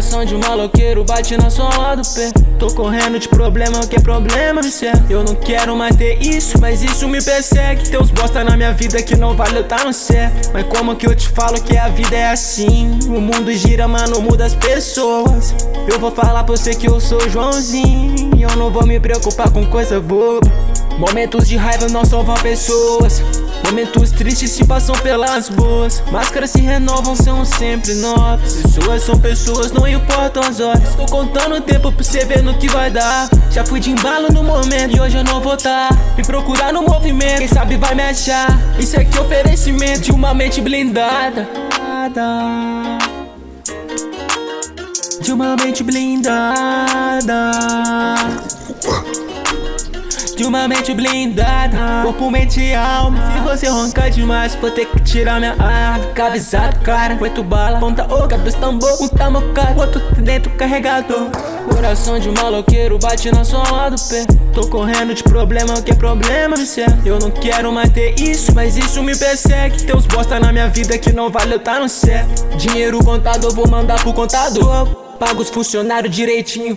Coração de um maloqueiro bate na sola do pé. Tô correndo de problema, que é problema, me serve Eu não quero mais ter isso, mas isso me persegue. Tem uns bosta na minha vida que não vale eu tá no certo Mas como que eu te falo que a vida é assim? O mundo gira, mano, muda as pessoas. Eu vou falar pra você que eu sou Joãozinho. E eu não vou me preocupar com coisa boba Momentos de raiva não salvam pessoas Momentos tristes se passam pelas boas Máscaras se renovam, são sempre novas. Pessoas são pessoas, não importam as horas. Tô contando o tempo pra você ver no que vai dar. Já fui de embalo no momento e hoje eu não vou tá. Me procurar no movimento, quem sabe vai me achar. Isso aqui é oferecimento de uma mente blindada. De uma mente blindada de uma mente blindada Corpo, mente e alma. Se você roncar demais Vou ter que tirar minha arma. Fica avisado, cara Oito bala, ponta oca, dois tambor Um tá mocado, outro dentro carregador. Coração de maloqueiro bate na sola do pé. Tô correndo de problema, que é problema, serve Eu não quero mais ter isso, mas isso me persegue. Tem uns bosta na minha vida que não vale eu tá no certo Dinheiro contado eu vou mandar pro contador Pago os funcionários direitinho.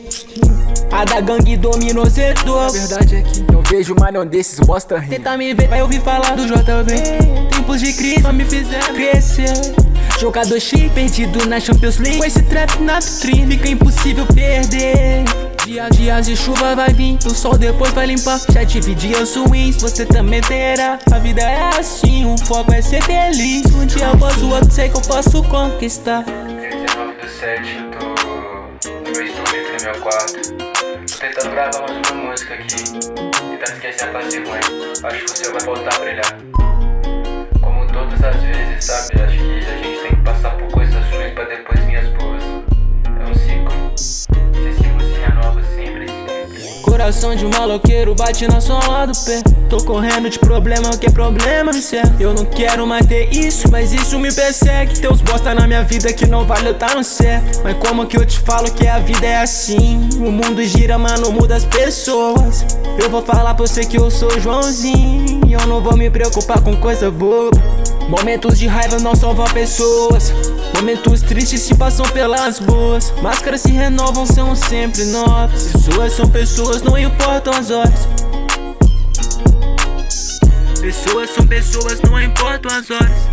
A da gangue dominou setor A verdade é que não vejo mais não desses bosta rir Tenta me ver, vai ouvir falar do JV Tempos de crise só me fizeram crescer. Jogador chique, perdido na Champions League. Com esse trap na vitrine, fica impossível perder. Dias, dias de chuva vai vir, o sol depois vai limpar. Já tive dias ruins, você também terá. A vida é assim, o foco é ser feliz. Um dia após o outro, sei que eu posso conquistar. 19 do 7, eu tô meu quarto tentando gravar mais uma música aqui. Tentando esquecer a parte ruim. Acho que você vai voltar a brilhar. Como todas as vezes, sabe? Coração de um maloqueiro bate na sola do pé. Tô correndo de problema, que é problema, me serve Eu não quero mais ter isso, mas isso me persegue. Tem uns bosta na minha vida que não vale eu tá no certo Mas como que eu te falo que a vida é assim? O mundo gira, mano, muda as pessoas. Eu vou falar pra você que eu sou Joãozinho. E eu não vou me preocupar com coisa boba Momentos de raiva não salvam pessoas. Momentos tristes se passam pelas boas Máscaras se renovam, são sempre novas. Pessoas são pessoas, não importam as horas. Pessoas são pessoas, não importam as horas.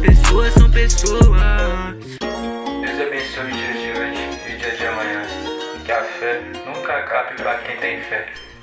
Pessoas são pessoas. Deus abençoe o dia de hoje e o dia de amanhã. Que a fé nunca acabe pra quem tem fé